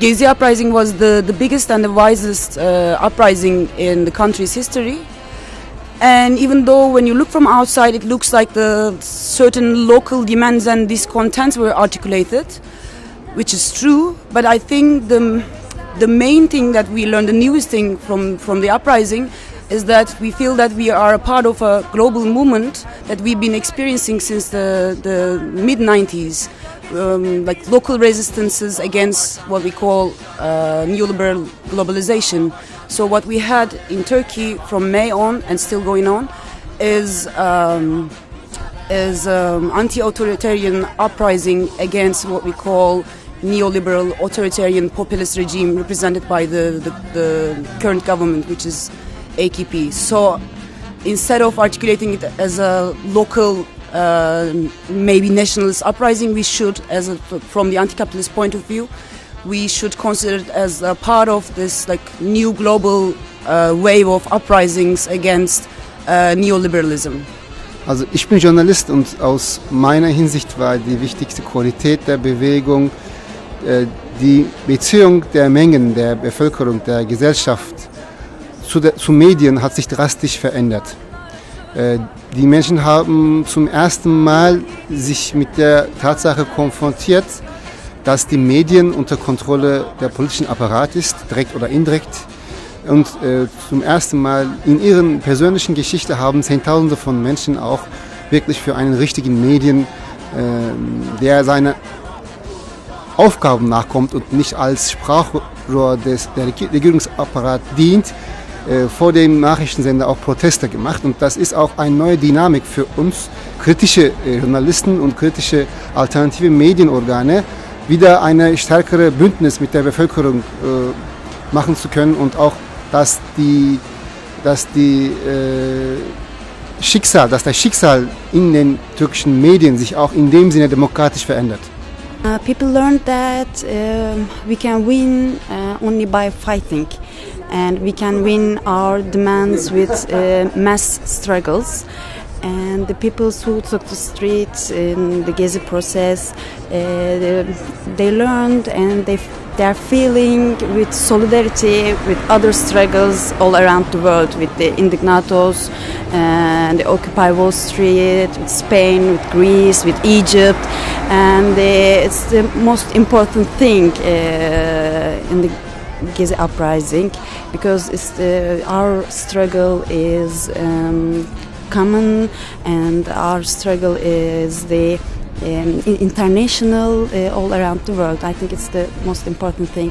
Gezi uprising was the, the biggest and the wisest uh, uprising in the country's history. And even though when you look from outside, it looks like the certain local demands and discontents were articulated, which is true. But I think the, the main thing that we learned, the newest thing from, from the uprising, is that we feel that we are a part of a global movement that we've been experiencing since the, the mid 90s. Um, like local resistances against what we call uh, neoliberal globalization. So what we had in Turkey from May on and still going on is um, is um, anti-authoritarian uprising against what we call neoliberal authoritarian populist regime represented by the, the, the current government, which is AKP. So instead of articulating it as a local maybe nationalist uprising, we should, as a, from the anti-capitalist point of view, we should consider it as a part of this like new global uh, wave of uprisings against uh, neoliberalism. Also ich bin Journalist und aus meiner Hinsicht war die wichtigste Qualität der Bewegung äh, die Beziehung der Mengen der Bevölkerung, der Gesellschaft zu, der, zu Medien hat sich drastisch verändert. Äh, die Menschen haben zum ersten Mal sich mit der Tatsache konfrontiert, dass die Medien unter Kontrolle der politischen Apparat ist, direkt oder indirekt. Und äh, zum ersten Mal in ihren persönlichen Geschichte haben Zehntausende von Menschen auch wirklich für einen richtigen Medien, äh, der seine Aufgaben nachkommt und nicht als Sprachrohr des der Regierungsapparat dient, vor dem Nachrichtensender auch Proteste gemacht. Und das ist auch eine neue Dynamik für uns, kritische äh, Journalisten und kritische alternative Medienorgane, wieder eine stärkere Bündnis mit der Bevölkerung äh, machen zu können und auch, dass die, dass die äh, Schicksal, dass das Schicksal in den türkischen Medien sich auch in dem Sinne demokratisch verändert. Uh, people learned that uh, we can win uh, only by fighting, and we can win our demands with uh, mass struggles. And the people who took the streets in the Gezi process, uh, they learned and they they are feeling with solidarity with other struggles all around the world, with the indignados and the Occupy Wall Street, with Spain, with Greece, with Egypt, and uh, it's the most important thing uh, in the Gezi uprising because it's the, our struggle is um, common and our struggle is the um, international uh, all around the world. I think it's the most important thing.